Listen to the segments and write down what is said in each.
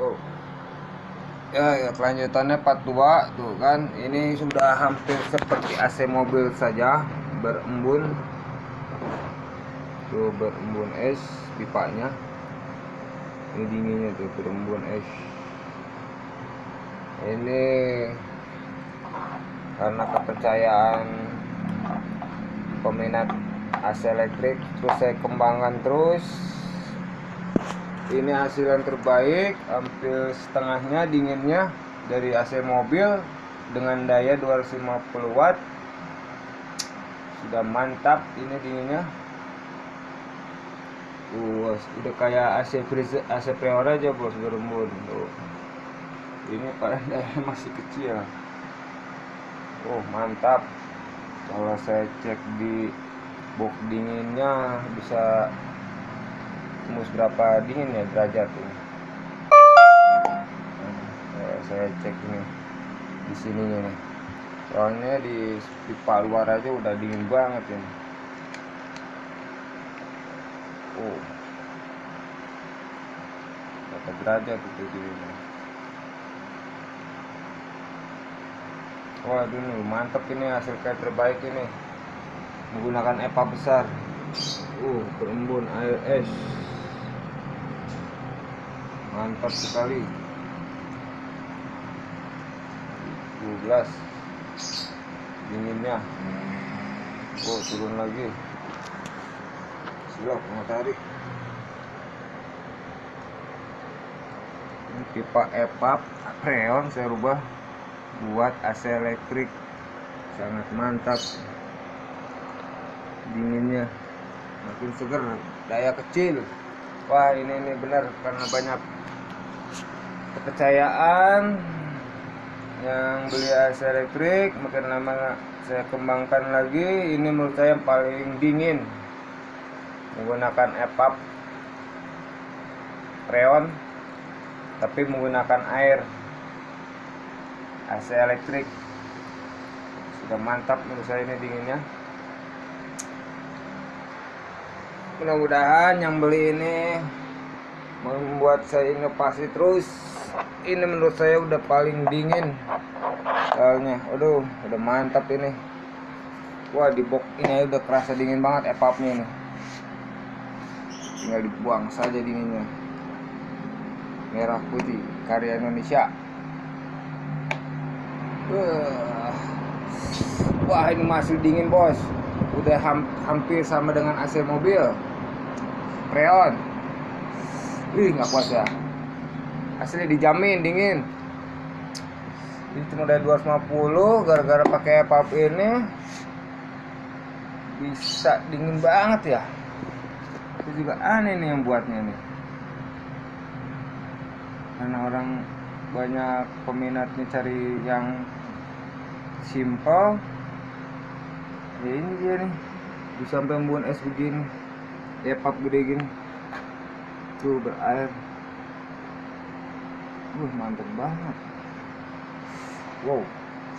oh ya, ya kelanjutannya part 2 tuh kan. Ini sudah hampir seperti AC mobil saja berembun. Tuh berembun es pipanya. Ini dinginnya tuh berembun es. Ini karena kepercayaan peminat AC elektrik terus saya kembangkan terus ini hasil yang terbaik hampir setengahnya dinginnya dari AC mobil dengan daya 250 watt. Sudah mantap ini dinginnya. Uh, udah kayak AC freezer AC Prior aja bos berembun tuh ini pada daya masih kecil. Oh mantap. Kalau saya cek di box dinginnya bisa tembus berapa dingin ya derajat ini? Nah, saya cek ini di sininya nih. Soalnya di pipa luar aja udah dingin banget ini. Oh. Berapa derajat itu dinginnya waduh nih mantep ini hasil kayak terbaik ini. Menggunakan EPA besar. Uh berembun air es mantap sekali. 12 dinginnya. Oh turun lagi. Silap matahari. Ini pipa epap freon saya rubah buat AC elektrik. Sangat mantap. Dinginnya. Makin seger daya kecil wah ini ini benar karena banyak kepercayaan yang beli AC elektrik makin lama saya kembangkan lagi ini menurut saya yang paling dingin. Menggunakan EPAP freon tapi menggunakan air. AC elektrik sudah mantap menurut saya ini dinginnya mudah-mudahan yang beli ini membuat saya inovasi terus. Ini menurut saya udah paling dingin soalnya. Aduh udah mantap ini. Wah di box ini udah kerasa dingin banget epapnya ini. Tinggal dibuang saja dinginnya. Merah putih karya Indonesia. Wah ini masih dingin bos udah hampir sama dengan AC mobil. Freon Ih nggak puas ya. Asli dijamin dingin. Ini cuma dari 250 Gara-gara pakai pap ini. Bisa dingin banget ya. Itu juga aneh nih yang buatnya nih. Karena orang banyak peminatnya cari yang simple ya ini dia nih. Bisa sampai membuat es begini. Epap gede gini. Tuh berair. Wah mantep banget. Wow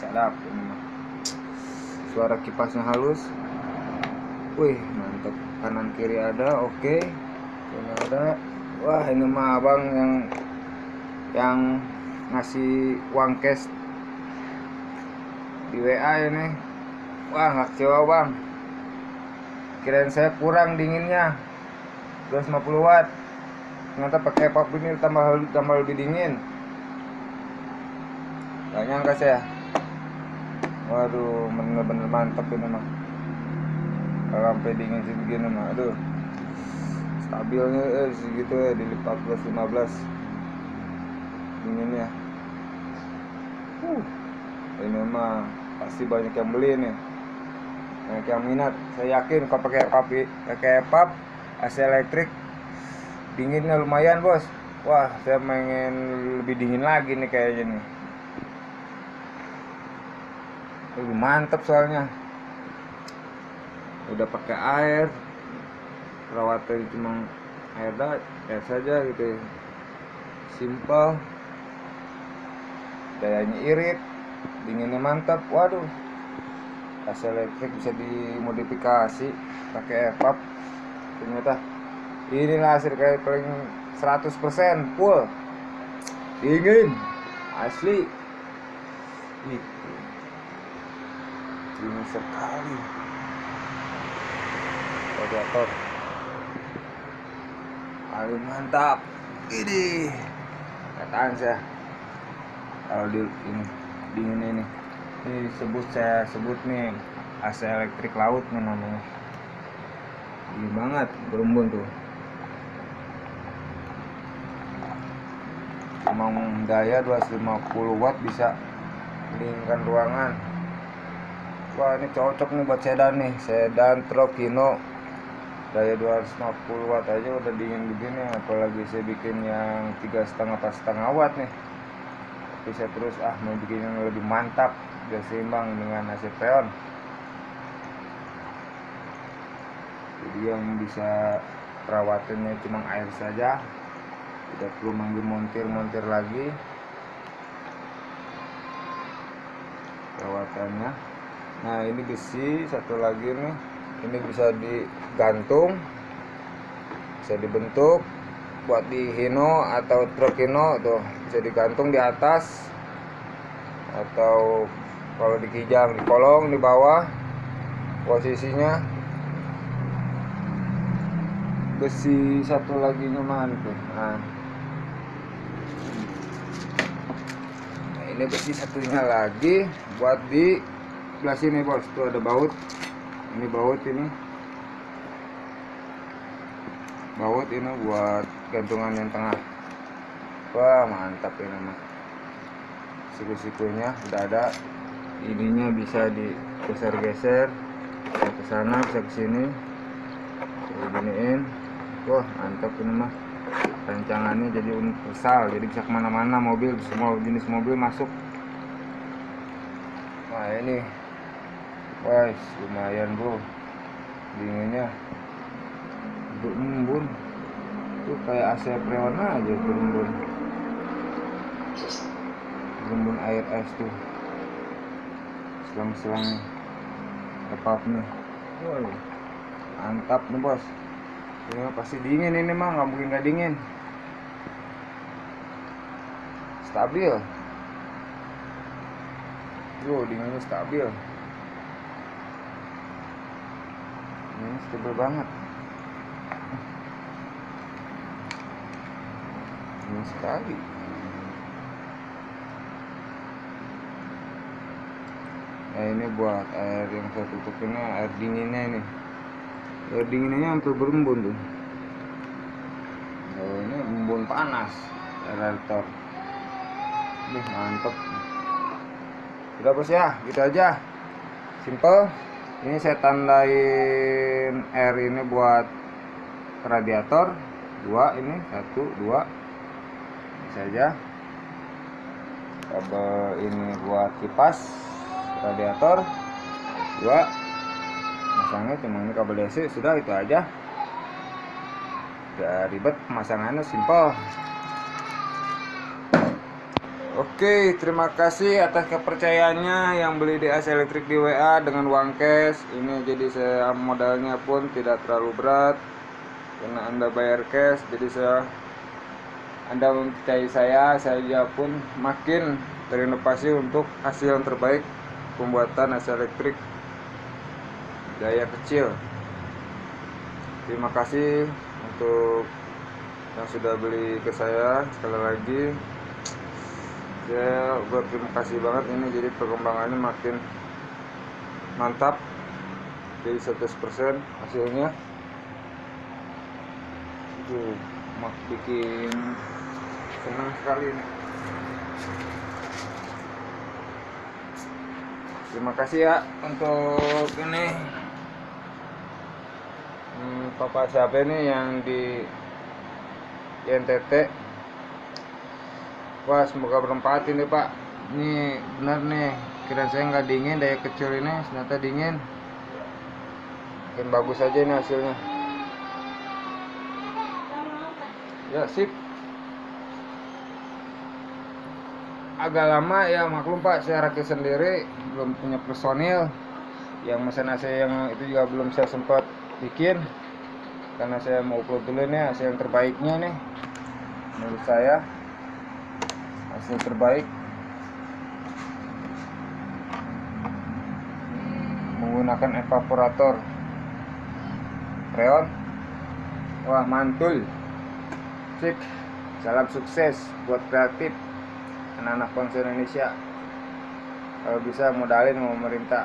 sedap ini suara kipasnya halus. Wih mantep. Kanan kiri ada oke. Okay. ini ada. Wah ini mah abang yang yang ngasih uang cash di WA ini wah nggak kecewa bang. Kirain saya kurang dinginnya. 250 watt. Ternyata pakai pop ini tambah tambah lebih dingin. Gak nyangka saya. Waduh bener-bener mantep ini mah kalau sampai dingin sih begini mah aduh. Stabilnya eh, segitu ya di 14 15 dinginnya. Uh, ini mah pasti banyak yang beli nih banyak yang minat. Saya yakin kalau pakai papi pakai pap AC elektrik dinginnya lumayan bos. Wah saya pengen lebih dingin lagi nih kayaknya nih. Lebih mantep soalnya. Udah pakai air. Perawatan cuma air dah air saja gitu simple. Dayanya irit. Dinginnya mantap waduh AC elektrik bisa dimodifikasi pakai EVAP ternyata inilah hasil kayak paling 100% full. Dingin asli. Itu. Dingin sekali. Radiator. Paling mantap. Ini. Kataan saya kalau di ini dingin ini ini sebut saya sebut nih AC elektrik laut nih namanya. Dingin banget berembun tuh. Emang daya 250 watt bisa dinginkan ruangan. Wah ini cocok nih buat sedan nih. Sedan truk Kino daya 250 watt aja udah dingin begini apalagi saya bikin yang tiga setengah pas setengah watt nih. Bisa terus ah mau bikin yang lebih mantap biar seimbang dengan AC Freon jadi yang bisa perawatannya cuma air saja. Tidak perlu manggil montir-montir lagi. Perawatannya. Nah ini besi satu lagi nih. Ini bisa digantung bisa dibentuk. Buat di hino atau truk hino tuh bisa digantung di atas. Atau kalau di kijang di kolong di bawah posisinya. Besi satu lagi mana tuh. Nah. nah ini besi satunya lagi buat di sebelah sini bos. Tuh ada baut. Ini baut ini. Baut ini buat gantungan yang tengah. Wah mantap ini mah. Siku-sikunya udah ada ininya bisa digeser-geser ke sana bisa ke sini giniin wah mantap ini mah rancangannya jadi universal jadi bisa ke mana-mana mobil semua jenis mobil masuk wah ini Wah, lumayan bro. Dinginnya. Berembun. Tuh kayak AC Freon aja berembun. Berembun air es tuh. Selang-selang nih. Wah, mantap nih bos. Ini pasti dingin ini mah, nggak mungkin nggak dingin. Stabil. Yo, dinginnya stabil. ini stabil banget ini sekali nah ini buat air yang saya tutup ini air dinginnya ini. Air dinginnya hampir berembun tuh. Oh, ini embun panas aerator ini mantep. Udah bos ya? Gitu aja. Simple. Ini saya tandain R ini buat radiator. Dua ini satu dua. Saja kabel ini buat kipas radiator. Dua. Masangnya cuma ini kabel DC sudah itu aja. Gak ribet pemasangannya simple Oke, terima kasih atas kepercayaannya yang beli AC Elektrik di WA dengan uang cash. Ini jadi saya modalnya pun tidak terlalu berat. Karena Anda bayar cash. Jadi saya Anda mempercayai saya, saya pun makin terinovasi untuk hasil yang terbaik pembuatan AC Elektrik daya kecil. Terima kasih untuk yang sudah beli ke saya. Sekali lagi saya berterima kasih banget. Ini jadi perkembangannya makin mantap. Jadi 100% hasilnya. Mak bikin senang sekali ini terima kasih ya untuk ini. Hmm, papa siapa ini yang di NTT Wah semoga bermanfaat ini pak. Ini benar nih Kira saya nggak dingin daya kecil ini Ternyata dingin. Makin bagus aja ini hasilnya. Ya sip agak lama ya maklum pak. Saya rakit sendiri belum punya personil. Yang mesin AC yang itu juga belum saya sempat bikin. Karena saya mau upload dulu nih AC yang terbaiknya nih. Menurut saya AC terbaik. Menggunakan evaporator. Freon wah mantul. Sip salam sukses buat kreatif anak-anak bangsa Indonesia kalau bisa modalin sama pemerintah.